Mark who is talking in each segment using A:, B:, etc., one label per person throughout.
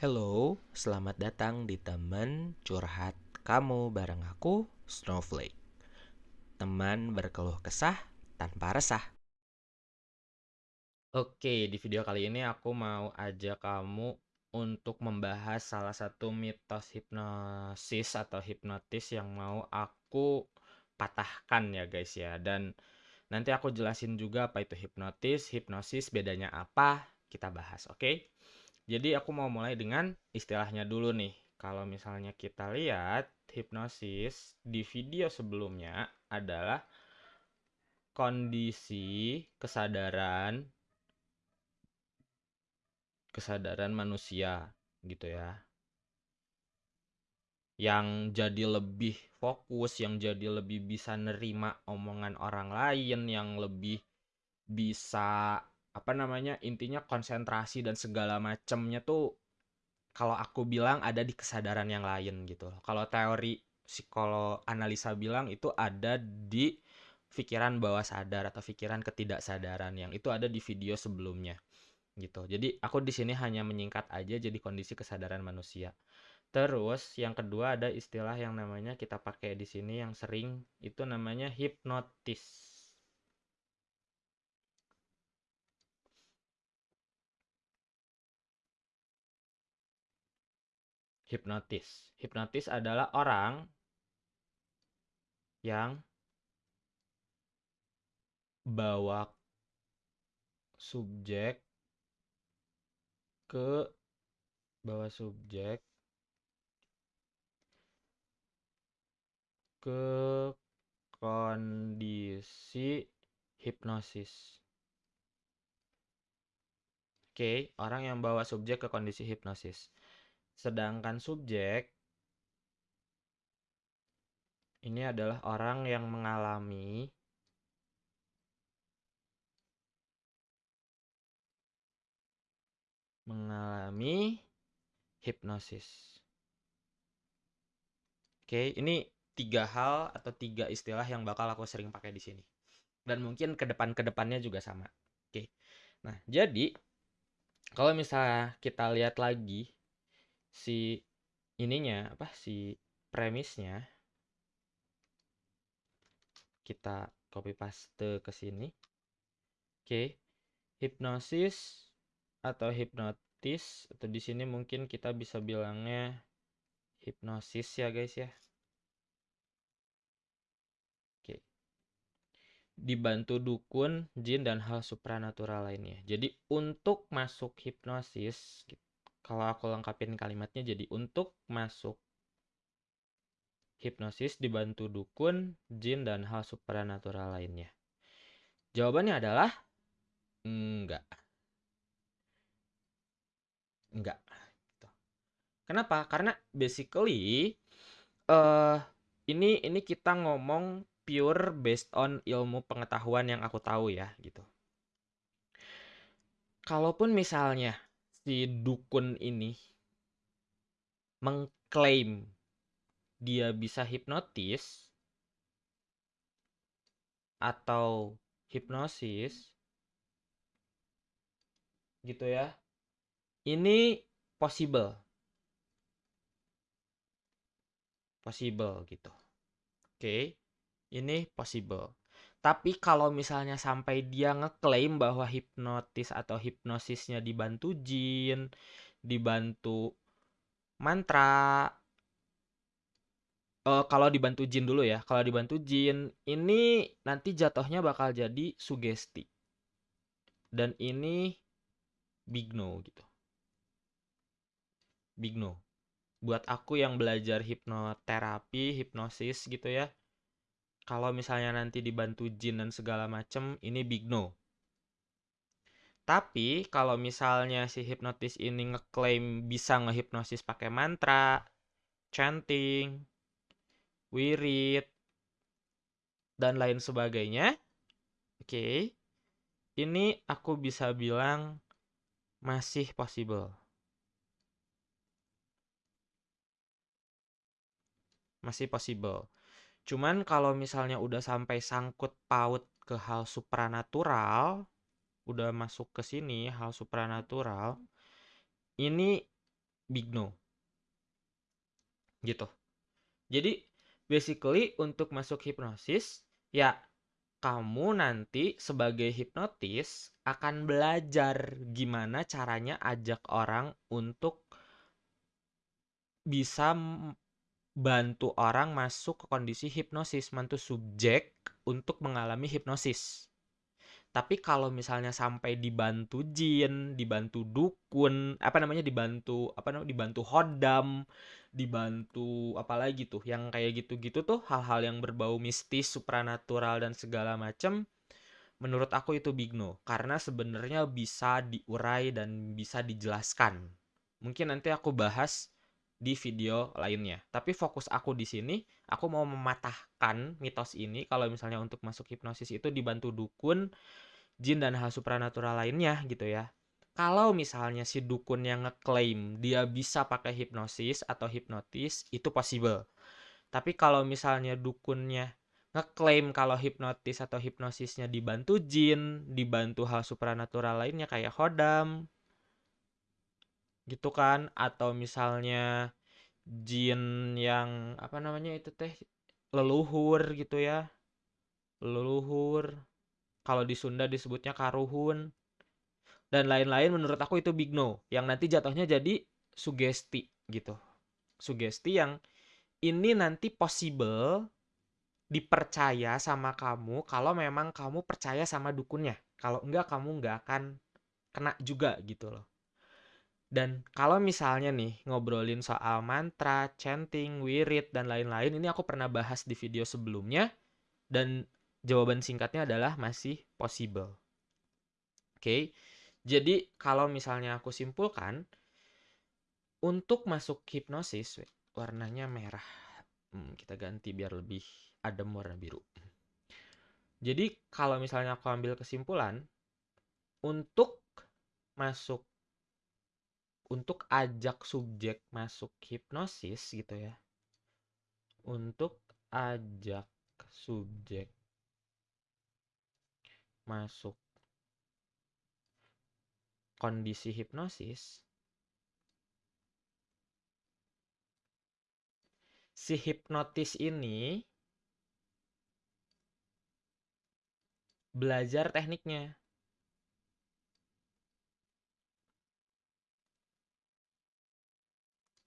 A: Hello, selamat datang di teman curhat kamu bareng aku, Snowflake. Teman berkeluh kesah tanpa resah. Oke, di video kali ini aku mau ajak kamu untuk membahas salah satu mitos hipnosis atau hipnotis yang mau aku patahkan ya guys ya. Dan nanti aku jelasin juga apa itu hipnotis, hipnosis bedanya apa, kita bahas, oke? Jadi aku mau mulai dengan istilahnya dulu nih. Kalau misalnya kita lihat hipnosis di video sebelumnya adalah kondisi kesadaran kesadaran manusia gitu ya. Yang jadi lebih fokus, yang jadi lebih bisa nerima omongan orang lain, yang lebih bisa apa namanya intinya konsentrasi dan segala macamnya tuh kalau aku bilang ada di kesadaran yang lain gitu kalau teori psikolog analisa bilang itu ada di pikiran bawah sadar atau pikiran ketidaksadaran yang itu ada di video sebelumnya gitu. Jadi aku di sini hanya menyingkat aja jadi kondisi kesadaran manusia. Terus yang kedua ada istilah yang namanya kita pakai di sini yang sering itu namanya hipnotis hipnotis. Hipnotis adalah orang yang bawa subjek ke bawa subjek ke kondisi hipnosis. Oke, orang yang bawa subjek ke kondisi hipnosis. Sedangkan subjek ini adalah orang yang mengalami mengalami hipnosis. Oke, ini tiga hal atau tiga istilah yang bakal aku sering pakai di sini. Dan mungkin ke depan ke depannya juga sama. Oke. Nah, jadi kalau misalnya kita lihat lagi si ininya apa si premisnya kita copy paste ke sini. Oke. Hipnosis atau hipnotis atau di sini mungkin kita bisa bilangnya hipnosis ya guys ya. Oke. Dibantu dukun, jin dan hal supranatural lainnya. Jadi untuk masuk hipnosis kalau aku lengkapin kalimatnya jadi untuk masuk hipnosis dibantu dukun, jin, dan hal supernatural lainnya. Jawabannya adalah enggak. Enggak. Gitu. Kenapa? Karena basically uh, ini ini kita ngomong pure based on ilmu pengetahuan yang aku tahu ya gitu. Kalaupun misalnya si dukun ini mengklaim dia bisa hipnotis atau hipnosis gitu ya. Ini possible. Possible gitu. Oke. Ini possible. Tapi kalau misalnya sampai dia ngeklaim bahwa hipnotis atau hipnosisnya dibantu jin, dibantu mantra, uh, kalau dibantu jin dulu ya, kalau dibantu jin, ini nanti jatuhnya bakal jadi sugesti. Dan ini big no gitu. Big no. Buat aku yang belajar hipnoterapi, hipnosis gitu ya, kalau misalnya nanti dibantu jin dan segala macem ini big no tapi kalau misalnya si hipnotis ini ngeklaim bisa ngehipnosis pakai mantra, chanting, wirid, dan lain sebagainya, oke, okay, ini aku bisa bilang masih possible. Masih possible. Cuman kalau misalnya udah sampai sangkut paut ke hal supranatural, udah masuk ke sini hal supranatural, ini big no. Gitu. Jadi basically untuk masuk hipnosis ya kamu nanti sebagai hipnotis akan belajar gimana caranya ajak orang untuk bisa bantu orang masuk ke kondisi hipnosis, bantu subjek untuk mengalami hipnosis. Tapi kalau misalnya sampai dibantu jin, dibantu dukun, apa namanya dibantu apa namanya dibantu hodam, dibantu apalagi tuh yang kayak gitu-gitu tuh hal-hal yang berbau mistis, supranatural dan segala macam menurut aku itu big no karena sebenarnya bisa diurai dan bisa dijelaskan. Mungkin nanti aku bahas di video lainnya. Tapi fokus aku di sini, aku mau mematahkan mitos ini kalau misalnya untuk masuk hipnosis itu dibantu dukun, jin dan hal supranatural lainnya gitu ya. Kalau misalnya si dukun yang ngeklaim dia bisa pakai hipnosis atau hipnotis, itu possible. Tapi kalau misalnya dukunnya ngeklaim kalau hipnotis atau hipnosisnya dibantu jin, dibantu hal supranatural lainnya kayak hodam, gitu kan atau misalnya jin yang apa namanya itu teh leluhur gitu ya. Leluhur. Kalau di Sunda disebutnya karuhun. Dan lain-lain menurut aku itu big no yang nanti jatuhnya jadi sugesti gitu. Sugesti yang ini nanti possible dipercaya sama kamu kalau memang kamu percaya sama dukunnya. Kalau enggak kamu enggak akan kena juga gitu loh dan kalau misalnya nih ngobrolin soal mantra, chanting, wirid, dan lain-lain, ini aku pernah bahas di video sebelumnya. Dan jawaban singkatnya adalah masih possible. Oke, okay? jadi kalau misalnya aku simpulkan, untuk masuk hipnosis, warnanya merah. Hmm, kita ganti biar lebih adem warna biru. Jadi kalau misalnya aku ambil kesimpulan, untuk masuk untuk ajak subjek masuk hipnosis gitu ya. Untuk ajak subjek masuk kondisi hipnosis si hipnotis ini belajar tekniknya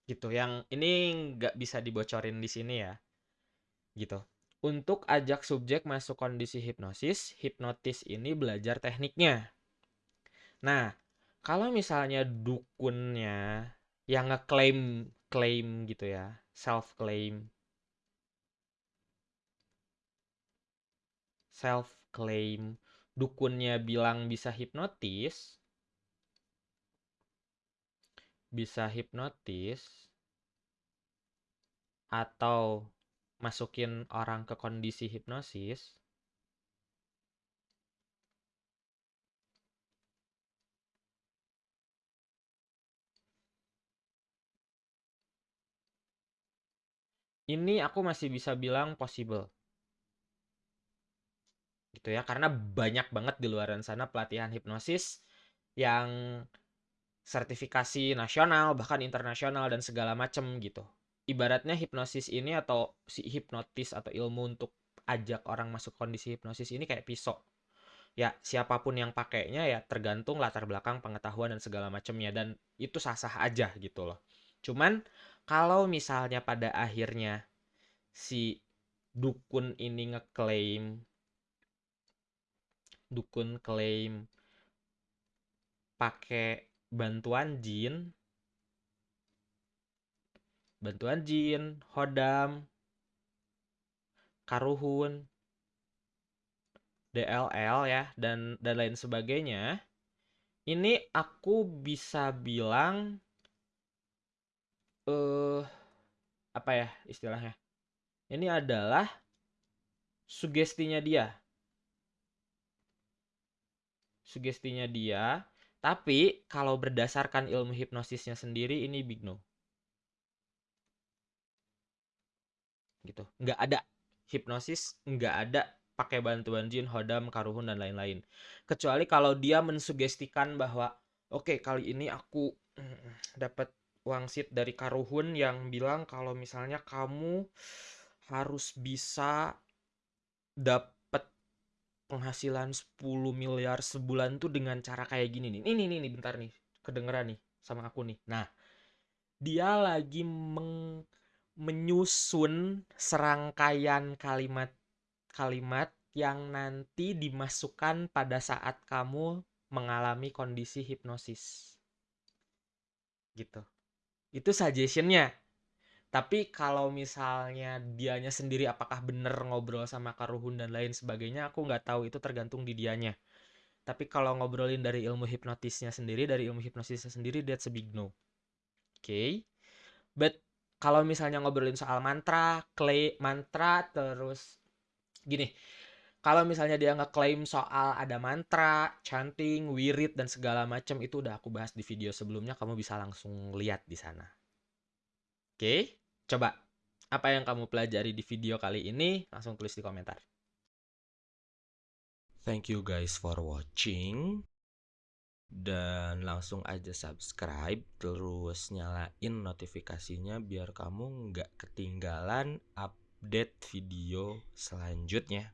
A: gitu yang ini nggak bisa dibocorin di sini ya gitu. Untuk ajak subjek masuk kondisi hipnosis hipnotis ini belajar tekniknya. Nah kalau misalnya dukunnya yang ngeklaim klaim gitu ya self claim self claim dukunnya bilang bisa hipnotis bisa hipnotis atau masukin orang ke kondisi hipnosis ini aku masih bisa bilang possible. Gitu ya karena banyak banget di luar sana pelatihan hipnosis yang sertifikasi nasional bahkan internasional dan segala macam gitu. Ibaratnya hipnosis ini atau si hipnotis atau ilmu untuk ajak orang masuk kondisi hipnosis ini kayak pisau. Ya siapa pun yang pakainya ya tergantung latar belakang pengetahuan dan segala macamnya dan itu sah-sah aja gitu loh. Cuman kalau misalnya pada akhirnya si dukun ini ngeklaim dukun klaim pakai bantuan jin. Bantuan jin hodam karuhun DLL ya dan dan lain sebagainya. Ini aku bisa bilang eh uh, apa ya istilahnya? Ini adalah sugestinya dia. Sugestinya dia tapi kalau berdasarkan ilmu hipnosisnya sendiri ini big no. Gitu. Nggak ada hipnosis, nggak ada pakai bantuan jin, hodam, karuhun dan lain-lain. Kecuali kalau dia mensugestikan bahwa oke okay, kali ini aku dapat wangsit dari Karuhun yang bilang kalau misalnya kamu harus bisa dapat penghasilan 10 miliar sebulan tuh dengan cara kayak gini nih. Ini nih nih bentar nih, kedengeran nih sama aku nih. Nah, dia lagi meng menyusun serangkaian kalimat-kalimat yang nanti dimasukkan pada saat kamu mengalami kondisi hipnosis. Gitu. Itu suggestionnya. Tapi kalau misalnya dianya sendiri apakah bener ngobrol sama Karuhun dan lain sebagainya, aku nggak tahu itu tergantung di dianya. Tapi kalau ngobrolin dari ilmu hipnotisnya sendiri, dari ilmu hipnosisnya sendiri, that's a big no. Oke. Okay? But kalau misalnya ngobrolin soal mantra, clay mantra terus gini. Kalau misalnya dia ngeklaim soal ada mantra, chanting, wirid dan segala macam itu udah aku bahas di video sebelumnya, kamu bisa langsung lihat di sana. Oke, coba apa yang kamu pelajari di video kali ini langsung tulis di komentar. Thank you guys for watching dan langsung aja subscribe terus nyalain notifikasinya biar kamu nggak ketinggalan update video selanjutnya